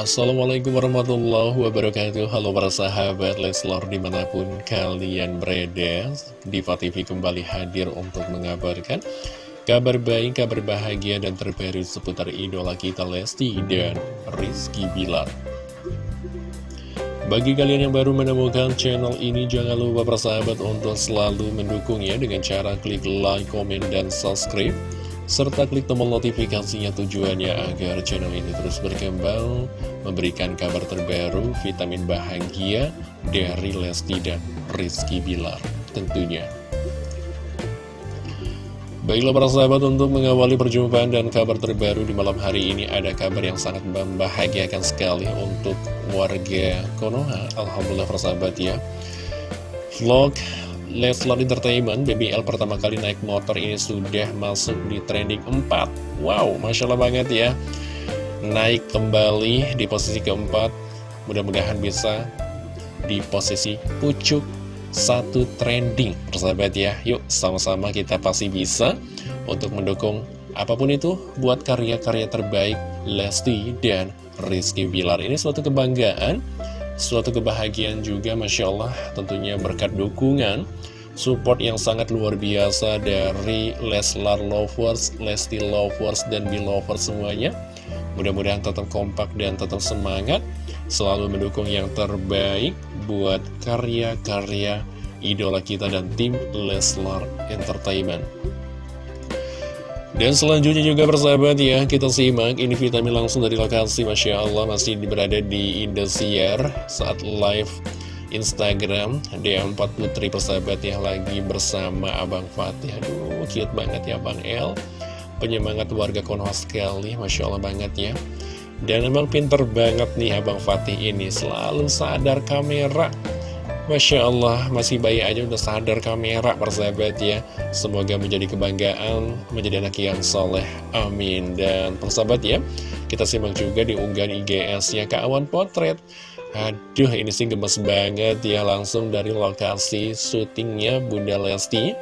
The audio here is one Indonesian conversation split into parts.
Assalamualaikum warahmatullahi wabarakatuh. Halo para sahabat Leslor di mana pun kalian berada Diva TV kembali hadir untuk mengabarkan Kabar baik, kabar bahagia dan terbaru seputar idola kita Lesti dan Rizky Bilar. Bagi kalian yang baru menemukan channel ini, jangan lupa persahabat untuk selalu mendukungnya dengan cara klik like, komen, dan subscribe serta klik tombol notifikasinya tujuannya agar channel ini terus berkembang, memberikan kabar terbaru, vitamin bahagia dari Lesti dan Rizky Bilar tentunya. Baiklah para sahabat untuk mengawali perjumpaan dan kabar terbaru di malam hari ini ada kabar yang sangat membahagiakan sekali untuk warga Konoha. Alhamdulillah para sahabat ya. Vlog Leslar Entertainment, BBL pertama kali naik motor ini sudah masuk di trending 4 Wow, Masya Allah banget ya Naik kembali di posisi keempat. Mudah-mudahan bisa di posisi pucuk. Satu trending Persahabat ya, yuk sama-sama kita pasti bisa Untuk mendukung apa pun itu buat karya-karya terbaik Lesti dan Rizky Bilar. Ini suatu kebanggaan Suatu kebahagiaan juga Masya Allah. Tentunya berkat dukungan Support yang sangat luar biasa dari Leslar Lovers, Lesti Lovers, dan Belovers semuanya. Mudah-mudahan tetap kompak dan tetap semangat. Selalu mendukung yang terbaik buat karya-karya idola kita dan tim Leslar Entertainment. Dan selanjutnya juga persahabat ya, kita simak ini vitamin langsung dari lokasi. Masya Allah masih berada di Indosiar saat live Instagram. D4 Putri persahabat ya lagi bersama Abang Fatih. Aduh, cute banget ya Bang El. Penyemangat warga Konoha sekali, Masya Allah banget ya. Dan emang pinter banget nih Abang Fatih ini, selalu sadar kamera. Masya Allah, masih bayi aja udah sadar kamera persahabat ya. Semoga menjadi kebanggaan, menjadi anak yang soleh, amin. Dan persahabat ya, kita simak juga di unggahan IGS-nya Awan Potret Aduh, ini sih gemes banget ya, langsung dari lokasi syutingnya Bunda Lesti.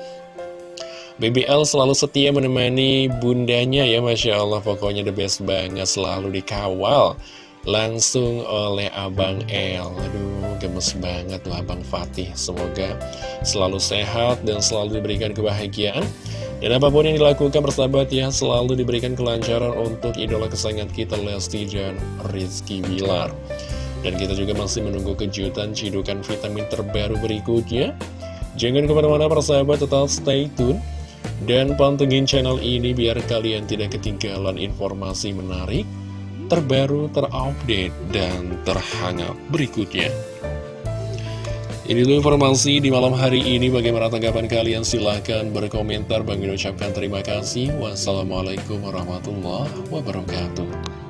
BBL selalu setia menemani bundanya ya Masya Allah. Pokoknya the best banget selalu dikawal. Langsung oleh Abang El. Aduh gemes banget tuh Abang Fatih. Semoga selalu sehat dan selalu diberikan kebahagiaan. Dan apa pun yang dilakukan persahabat ya Selalu diberikan kelancaran untuk idola kesayangan kita Lesti dan Rizky Bilar Dan kita juga masih menunggu kejutan cidukan vitamin terbaru berikutnya Jangan ke mana-mana persahabat tetap stay tune Dan pantengin channel ini biar kalian tidak ketinggalan informasi menarik terbaru, terupdate, dan terhangat berikutnya. Ini dulu informasi di malam hari ini. Bagaimana tanggapan kalian? Silahkan berkomentar. Bagi ucapkan terima kasih. Wassalamualaikum warahmatullahi wabarakatuh.